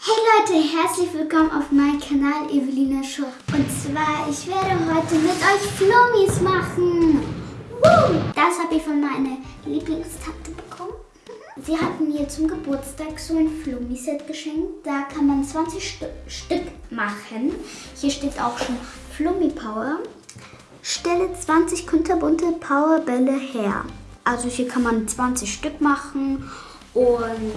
Hey Leute, herzlich willkommen auf meinem Kanal Evelina Show. Und zwar, ich werde heute mit euch Flummis machen. Woo! Das habe ich von meiner Lieblingstante bekommen. Sie hat mir zum Geburtstag so ein Flummi-Set geschenkt. Da kann man 20 St Stück machen. Hier steht auch schon Flummi Power. Stelle 20 kunterbunte Powerbälle her. Also hier kann man 20 Stück machen und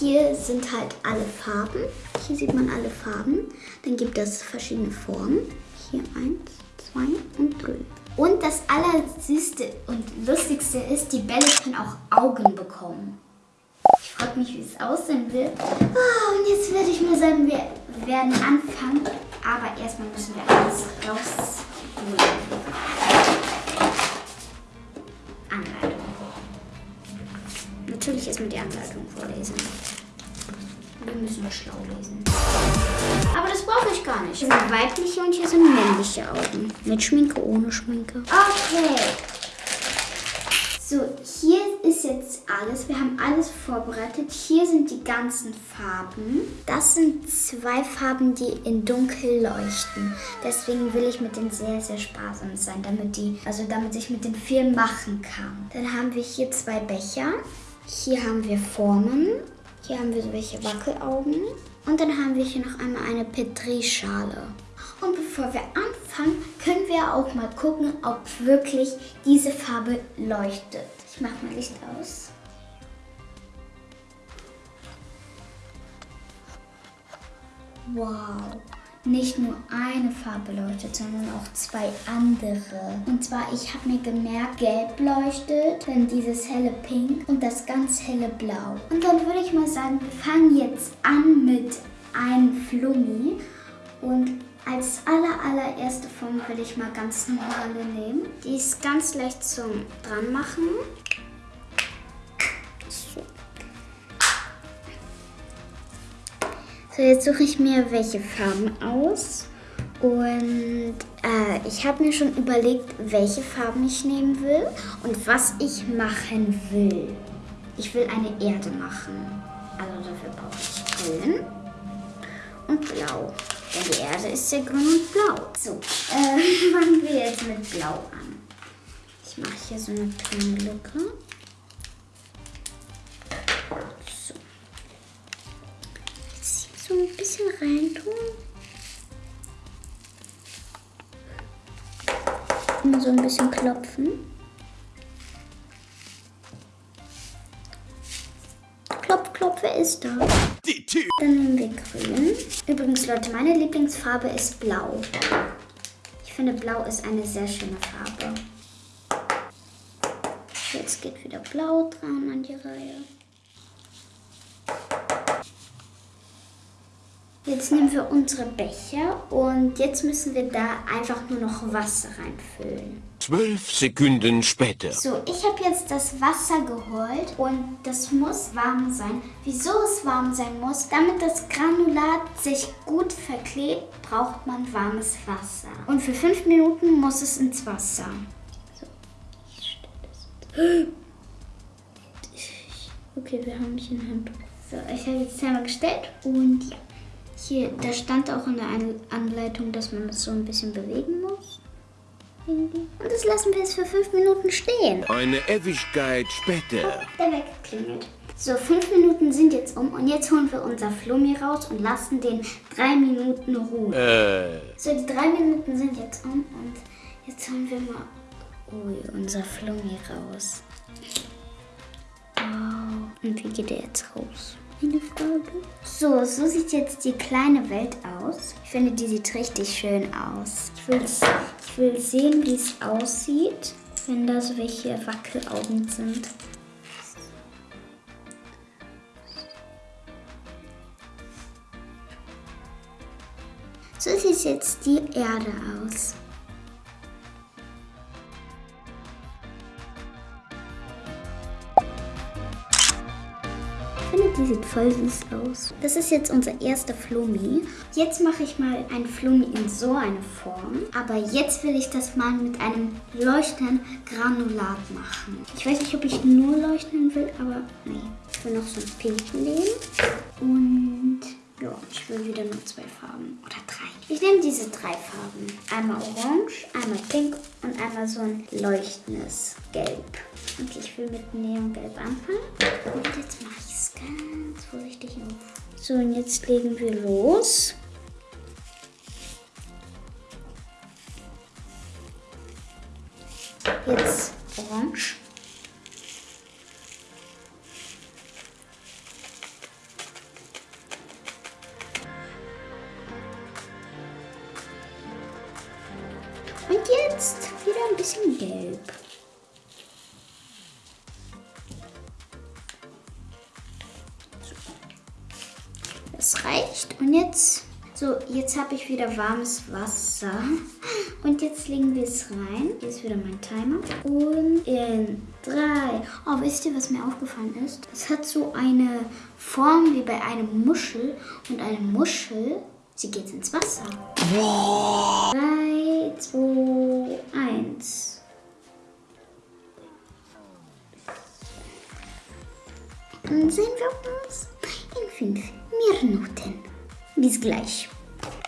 hier sind halt alle Farben. Hier sieht man alle Farben. Dann gibt es verschiedene Formen. Hier eins, zwei und drei. Und das Allersüßte und Lustigste ist, die Bälle können auch Augen bekommen. Ich frage mich, wie es aussehen wird. Oh, und jetzt würde ich mal sagen, wir werden anfangen. Aber erstmal müssen wir alles rausholen. Natürlich erstmal die Anleitung vorlesen. Wir müssen nur schlau lesen. Aber das brauche ich gar nicht. Hier sind weibliche und hier sind männliche Augen. Mit Schminke, ohne Schminke. Okay. So, hier ist jetzt alles. Wir haben alles vorbereitet. Hier sind die ganzen Farben. Das sind zwei Farben, die in dunkel leuchten. Deswegen will ich mit denen sehr, sehr sparsam sein, damit die, also damit ich mit den viel machen kann. Dann haben wir hier zwei Becher. Hier haben wir Formen. Hier haben wir so welche Wackelaugen. Und dann haben wir hier noch einmal eine Petrischale. Und bevor wir anfangen, können wir auch mal gucken, ob wirklich diese Farbe leuchtet. Ich mache mal Licht aus. Wow. Nicht nur eine Farbe leuchtet, sondern auch zwei andere. Und zwar, ich habe mir gemerkt, gelb leuchtet, dann dieses helle Pink und das ganz helle Blau. Und dann würde ich mal sagen, wir fangen jetzt an mit einem Flummi. Und als aller allererste Form will ich mal ganz normale nehmen. Die ist ganz leicht zum dran So, jetzt suche ich mir welche Farben aus. Und äh, ich habe mir schon überlegt, welche Farben ich nehmen will und was ich machen will. Ich will eine Erde machen. Also dafür brauche ich grün und blau. Denn die Erde ist ja grün und blau. So, äh, fangen wir jetzt mit blau an. Ich mache hier so eine kleine Lücke. Ein bisschen rein tun. Immer so ein bisschen klopfen. Klopf, klopf, wer ist da? Die Tür. Dann nehmen wir grün. Übrigens, Leute, meine Lieblingsfarbe ist blau. Ich finde, blau ist eine sehr schöne Farbe. Jetzt geht wieder blau dran an die Reihe. Jetzt nehmen wir unsere Becher und jetzt müssen wir da einfach nur noch Wasser reinfüllen. Zwölf Sekunden später. So, ich habe jetzt das Wasser geholt und das muss warm sein. Wieso es warm sein muss? Damit das Granulat sich gut verklebt, braucht man warmes Wasser. Und für fünf Minuten muss es ins Wasser. So, ich stelle das. Okay, wir haben hier ein Handtuch. So, ich habe jetzt Timer gestellt und ja. Hier, da stand auch in der Anleitung, dass man das so ein bisschen bewegen muss. Und das lassen wir jetzt für fünf Minuten stehen. Eine Ewigkeit später. Oh, der weggeklingelt. So, fünf Minuten sind jetzt um und jetzt holen wir unser Flummi raus und lassen den drei Minuten ruhen. Äh. So, die drei Minuten sind jetzt um und jetzt holen wir mal ui, unser Flummi raus. Wow. Und wie geht der jetzt raus? Eine Frage. So, so sieht jetzt die kleine Welt aus. Ich finde, die sieht richtig schön aus. Ich will, ich will sehen, wie es aussieht, wenn da so welche Wackelaugen sind. So sieht jetzt die Erde aus. Die sieht voll süß aus. Das ist jetzt unser erster Flummi. Jetzt mache ich mal ein Flummi in so eine Form. Aber jetzt will ich das mal mit einem leuchtenden Granulat machen. Ich weiß nicht, ob ich nur leuchten will, aber nee. Ich will noch so einen pinken nehmen. Und ja. will wieder nur zwei Farben. Oder drei. Ich nehme diese drei Farben. Einmal orange, einmal pink und einmal so ein leuchtendes Gelb. Okay, ich will mit Neongelb anfangen. Und jetzt mache ich es ganz vorsichtig auf. So, und jetzt legen wir los. Jetzt orange. Reicht. Und jetzt, so, jetzt habe ich wieder warmes Wasser. Und jetzt legen wir es rein. Hier ist wieder mein Timer. Und in drei. Oh, wisst ihr, was mir aufgefallen ist? Es hat so eine Form wie bei einem Muschel. Und eine Muschel, sie geht ins Wasser. Drei, zwei, eins. Dann sehen wir uns in fünf Minuten. Bis gleich.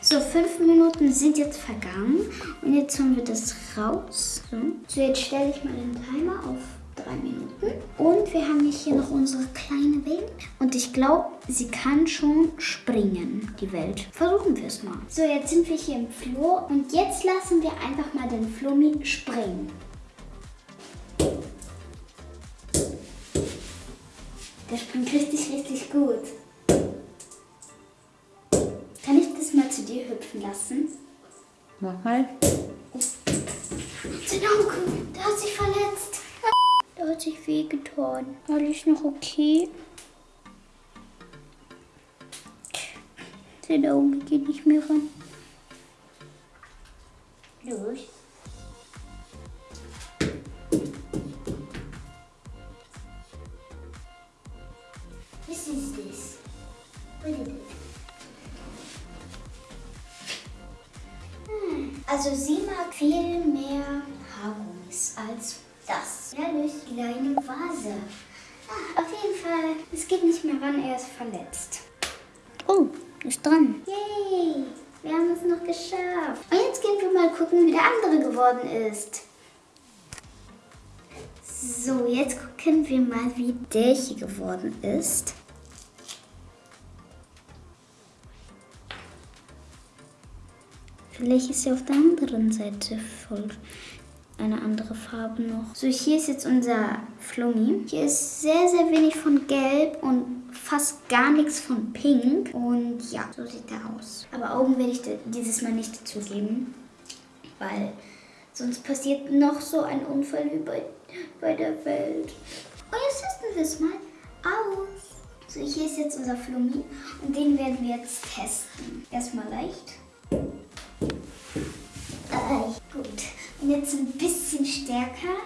So, fünf Minuten sind jetzt vergangen und jetzt holen wir das raus. So, so jetzt stelle ich mal den Timer auf drei Minuten. Und wir haben hier noch unsere kleine Welt. Und ich glaube, sie kann schon springen, die Welt. Versuchen wir es mal. So, jetzt sind wir hier im Flur und jetzt lassen wir einfach mal den Flummi springen. Der springt richtig, richtig gut. Hüpfen lassen? Mach mal. Sein Auge, der hat sich verletzt. Der hat sich wehgetan. Alles noch okay? Sein Auge geht nicht mehr ran. Los. Also sie mag viel mehr Haargummis als das. Ja, durch kleine Vase. Ah, auf jeden Fall, es geht nicht mehr ran, er ist verletzt. Oh, ist dran. Yay, wir haben es noch geschafft. Und jetzt gehen wir mal gucken, wie der andere geworden ist. So, jetzt gucken wir mal, wie der hier geworden ist. Vielleicht ist ja auf der anderen Seite voll eine andere Farbe noch. So, hier ist jetzt unser Flummi. Hier ist sehr, sehr wenig von Gelb und fast gar nichts von Pink. Und ja, so sieht er aus. Aber Augen werde ich dieses Mal nicht dazugeben, weil sonst passiert noch so ein Unfall wie bei, bei der Welt. Und jetzt testen wir es mal aus. So, hier ist jetzt unser Flummi und den werden wir jetzt testen. Erstmal leicht. Ah, gut. Und jetzt ein bisschen stärker.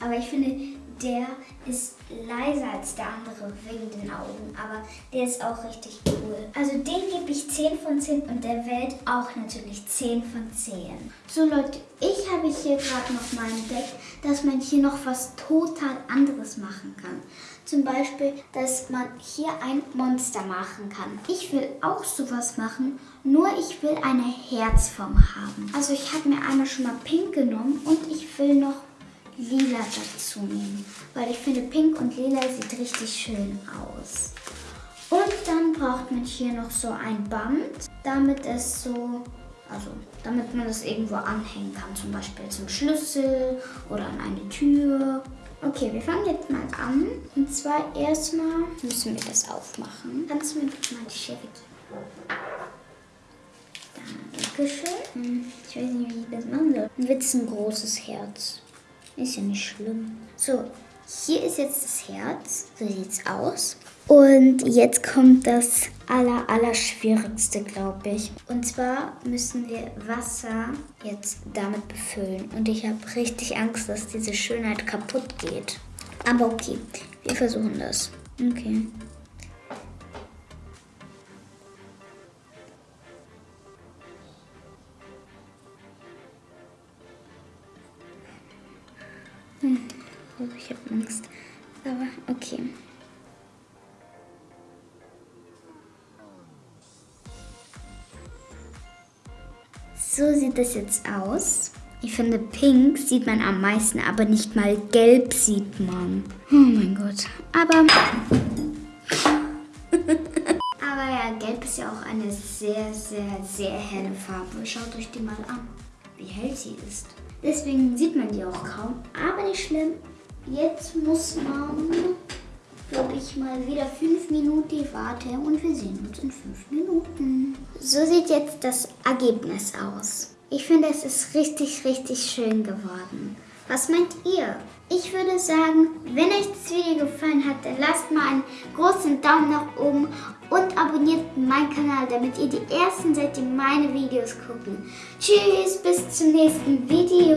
Aber ich finde, der ist leiser als der andere wegen den Augen. Aber der ist auch richtig cool. Also den gebe ich 10 von 10 und der Welt auch natürlich 10 von 10. So Leute, ich habe hier gerade noch mal entdeckt, dass man hier noch was total anderes machen kann. Zum Beispiel, dass man hier ein Monster machen kann. Ich will auch sowas machen, nur ich will eine Herzform haben. Also ich habe mir einmal schon mal pink genommen und ich will noch lila dazu nehmen. Weil ich finde, pink und lila sieht richtig schön aus. Und dann braucht man hier noch so ein Band, damit es so, also damit man es irgendwo anhängen kann. Zum Beispiel zum Schlüssel oder an eine Tür. Okay, wir fangen jetzt mal an. Und zwar erstmal müssen wir das aufmachen. Kannst du mir bitte mal die Schere geben? Dankeschön. Hm, Ich weiß nicht, wie ich das machen soll. Wird es ein großes Herz. Ist ja nicht schlimm. So, hier ist jetzt das Herz. So sieht's aus. Und jetzt kommt das aller, aller schwierigste, glaube ich. Und zwar müssen wir Wasser jetzt damit befüllen. Und ich habe richtig Angst, dass diese Schönheit kaputt geht. Aber okay, wir versuchen das. Okay. Hm. Oh, ich habe Angst. Aber okay. So sieht das jetzt aus. Ich finde, pink sieht man am meisten, aber nicht mal gelb sieht man. Oh mein Gott. Aber. aber ja, gelb ist ja auch eine sehr, sehr, sehr helle Farbe. Schaut euch die mal an, wie hell sie ist. Deswegen sieht man die auch kaum. Aber nicht schlimm. Jetzt muss man, glaube ich, mal wieder fünf Minuten warten und wir sehen uns in fünf Minuten. So sieht jetzt das Ergebnis aus. Ich finde, es ist richtig, richtig schön geworden. Was meint ihr? Ich würde sagen, wenn euch das Video gefallen hat, dann lasst mal einen großen Daumen nach oben und abonniert meinen Kanal, damit ihr die Ersten seid, die meine Videos gucken. Tschüss, bis zum nächsten Video.